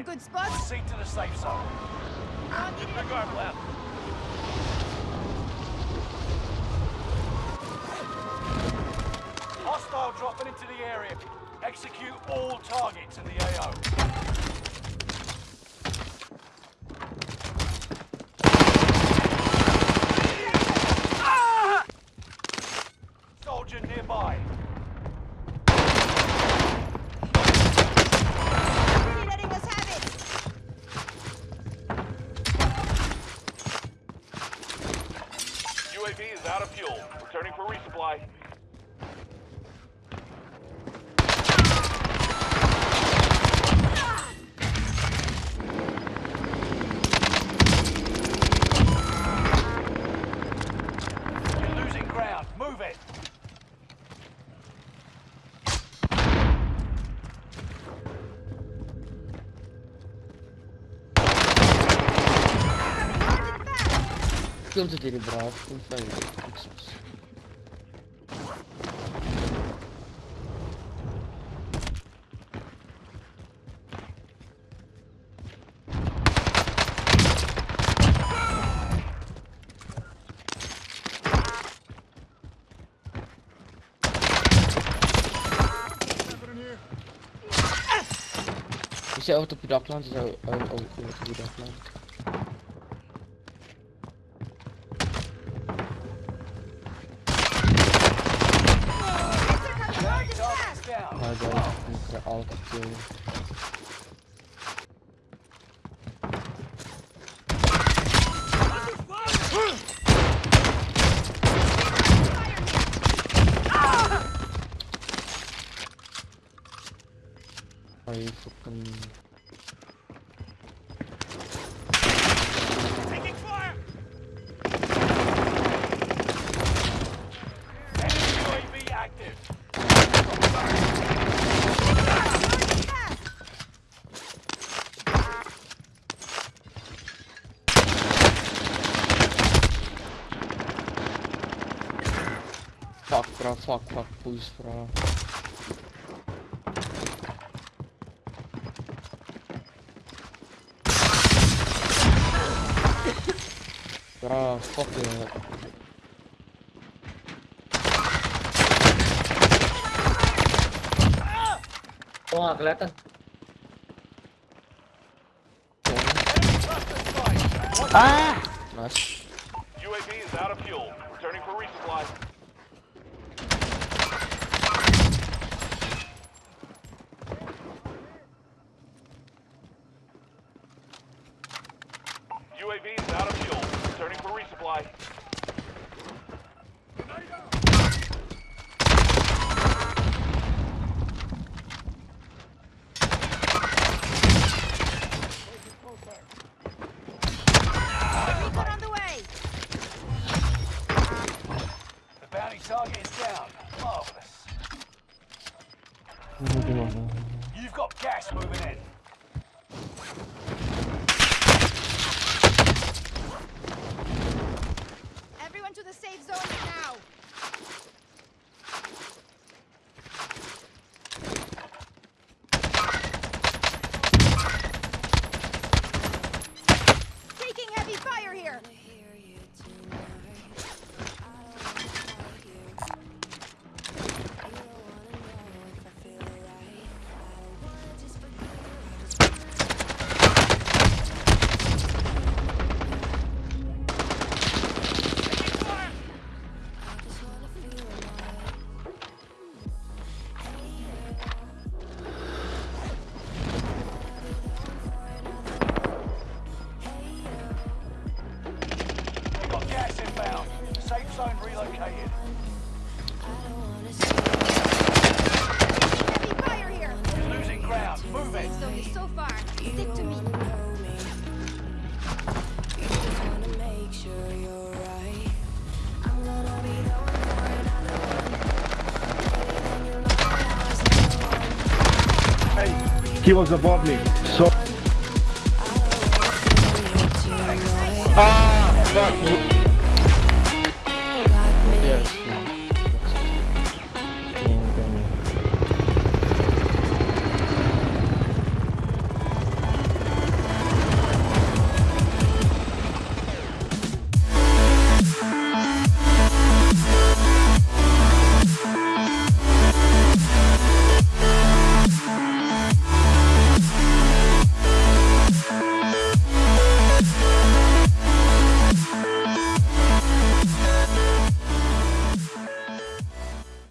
a good spot. Proceed to the safe zone. It. Regard left. Hostile dropping into the area. Execute all targets in the AO. UAV is out of fuel. Returning for resupply. ik ty ty brałeś? Skąd ik Is hij op de dakland? Is hij ook op de dakland? 아우 덥지 아이 조금 bro, fuck fuck please bro. Bro, fuck it. Oh, nggak kelihatan. Nice. UAV is out of fuel. Returning for resupply. UAV is out of fuel. Returning for resupply. Target is down. Marvelous. You've got gas moving in. Safe zone relocated. Heavy fire here. You're losing ground. Move it. Safe zone is so far. Stick to me. He was above me. So Ah, fuck.